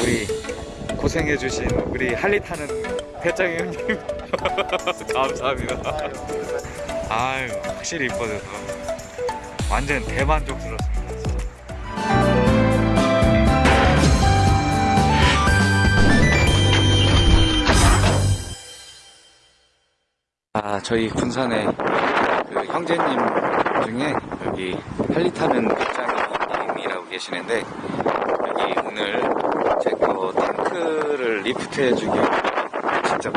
우리 고생해주신 우리 할리 타는 배짱이 형님 감사합니다. 아유 확실히 이뻐져서 완전 대만족스럽습니다. 아 저희 군산에 그 형제님 중에 여기 할리 타는 배짱이님이라고 계시는데 여기 오늘 제거 탱크를 리프트 해주기 위해 직접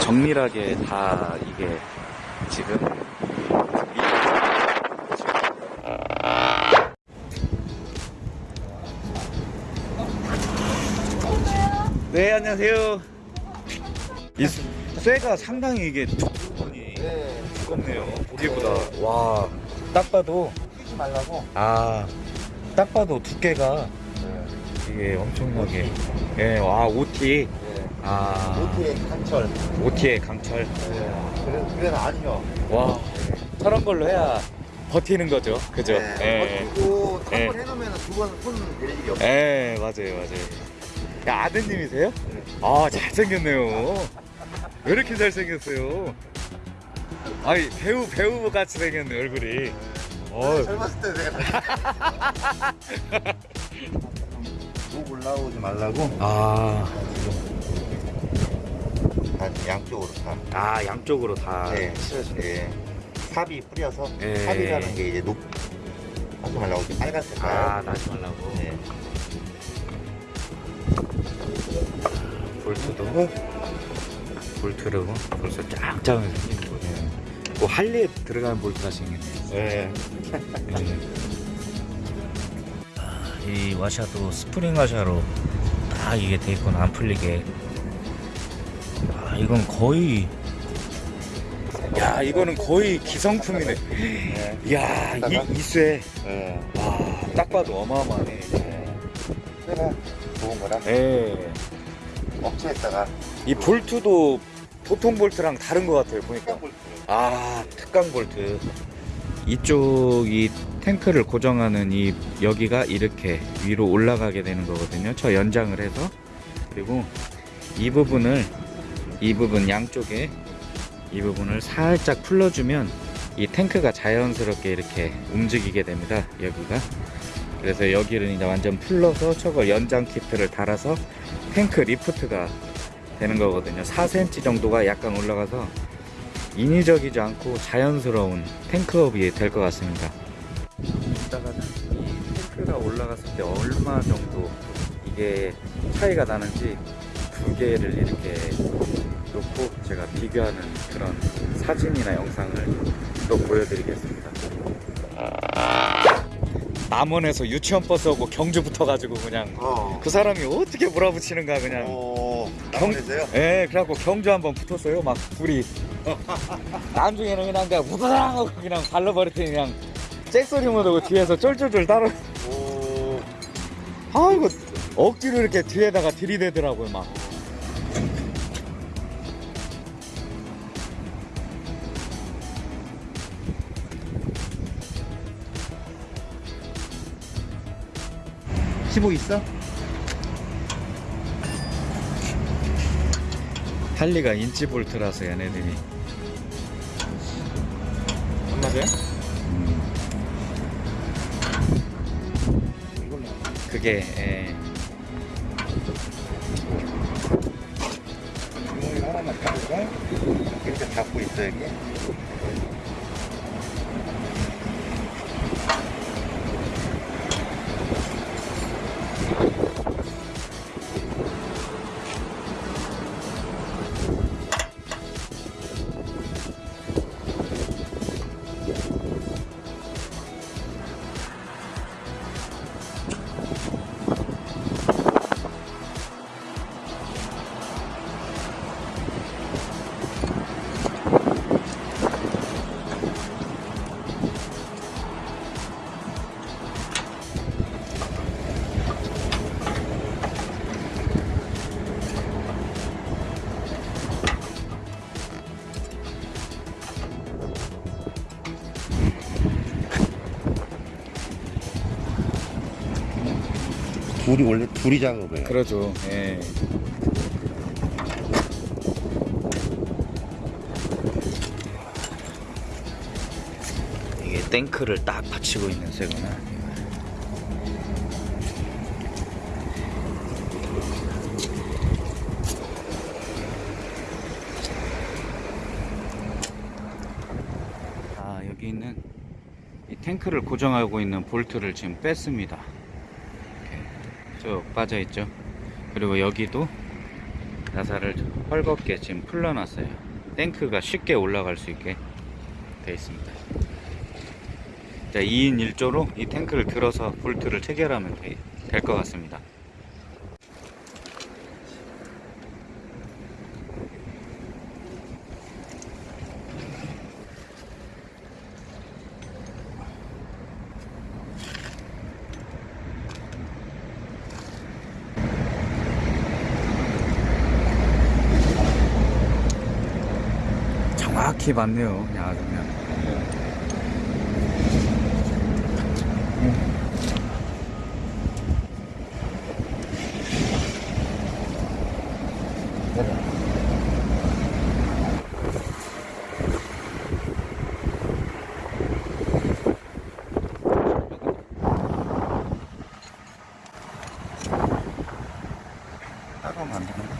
정밀하게 다 이게 지금 네 안녕하세요. 이 쇠- 쇠가 상당히 이게 두꺼우니 두껍네요. 보기보다. 와 딱 봐도 끼지 말라고. 아딱 봐도 두께가 이게 엄청나게 예, 와 OT 네. 아 오트의 강철. OT의 강철 네. 그래, 그래서 아니요. 와 저런 걸로 해야 버티는 거죠 그죠 네. 버티고 예. 한번 해놓으면 두 번손댈 일이 없어요. 예 맞아요 맞아요 야 아드님이세요? 아 잘생겼네요 왜 이렇게 잘생겼어요 아니 배우 배우 같이 생겼네 얼굴이 어 젊었을 때 내가 목 올라오지 말라고 아, 다 양쪽으로 다. 아 양쪽으로 다 네. 칠해주네 네. 삽이 뿌려서 네. 삽이라는 게 이제 녹 하지 말라고 이렇게 빨간 색깔. 아 나지 말라고 네. 볼트도 볼트로 벌써 짱짱하게 생긴 거네 뭐 할리에 들어가는 볼트가 생겼네 네. 아, 이 와샤도 스프링 와샤로 딱 이게 돼 있구나 안 풀리게. 아 이건 거의 야 이거는 거의 기성품이네. 네. 야 이, 이쇠. 네. 와딱 봐도 어마어마하네. 내가 좋은 거라. 예. 업체에다가. 이 볼트도 보통 볼트랑 다른 것 같아요 보니까. 딱 볼트. 아 특강 볼트. 이쪽 이 탱크를 고정하는 이 여기가 이렇게 위로 올라가게 되는 거거든요. 저 연장을 해서. 그리고 이 부분을 이 부분 양쪽에 이 부분을 살짝 풀러주면 이 탱크가 자연스럽게 이렇게 움직이게 됩니다 여기가. 그래서 여기를 이제 완전 풀러서 저걸 연장 키트를 달아서 탱크 리프트가 되는 거거든요. 4cm 정도가 약간 올라가서 인위적이지 않고 자연스러운 탱크업이 될 것 같습니다. 올라갔을 때 얼마 정도 이게 차이가 나는지 두 개를 이렇게 놓고 제가 비교하는 그런 사진이나 영상을 또 보여드리겠습니다. 남원에서 유치원 버스 오고 경주 붙어가지고 그냥 어. 그 사람이 어떻게 몰아붙이는가 그냥 어. 경- 남원에서요? 예, 그래갖고 경주 한번 붙었어요. 막 둘이. 나중에는 그냥 그냥 우다랑 하고 그냥 발라버렸더니 그냥 잭소리 모드고 뒤에서 쫄쫄쫄 따라. 오. 아이고 억지로 이렇게 뒤에다가 들이대더라고요 막. 시보 있어? 할리가 인치 볼트라서 얘네들이. 안 맞아 그게 예. 하나만 닫을까? 이렇게 닫고 있어 여기. 둘이 원래 둘이 작업해요. 그러죠. 예. 이게 탱크를 딱 받치고 있는 새구나. 아 여기 있는 이 탱크를 고정하고 있는 볼트를 지금 뺐습니다. 쭉 빠져 있죠. 그리고 여기도 나사를 헐겁게 지금 풀러놨어요. 탱크가 쉽게 올라갈 수 있게 되어 있습니다. 자, 2인 1조로 이 탱크를 들어서 볼트를 체결하면 될 것 같습니다. 정확히 맞네요. 그냥 아주. 따로 만드는 거.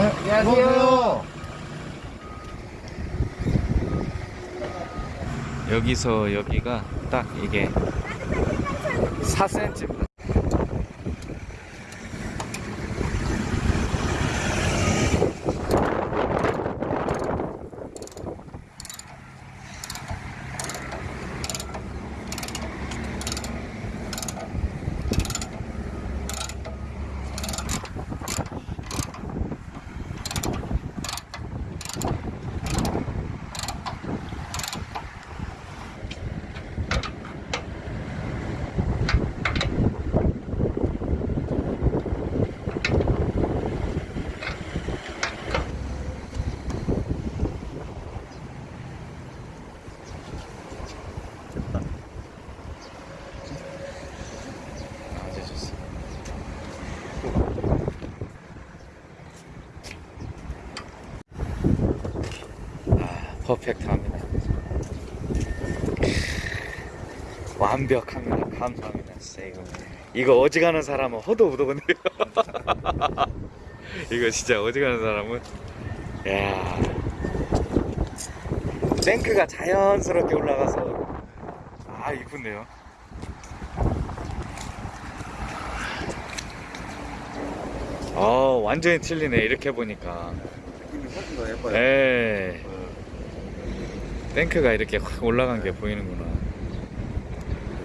안녕하세요. 여기서 여기가 딱 이게 4cm 퍼펙트합니다. 완벽합니다. 감사합니다. 진짜 이거 이거 어지간한 사람은 허도 무더군데요. 이거 진짜 어지간한 사람은 야 탱크가 자연스럽게 올라가서 아 이쁜데요. 어 완전히 틀리네 이렇게 보니까 느낌이 훨씬 더 예뻐요. 에 탱크가 이렇게 확 올라간 게 보이는구나.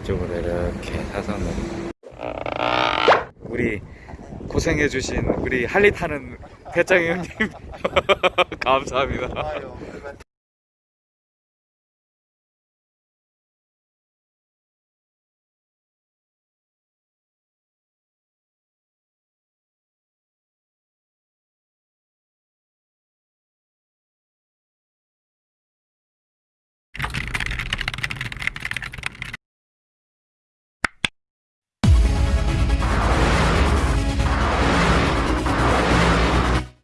이쪽으로 이렇게 사선으로 우리 고생해주신 우리 할리 타는 배짱이 형님. 감사합니다. 그만.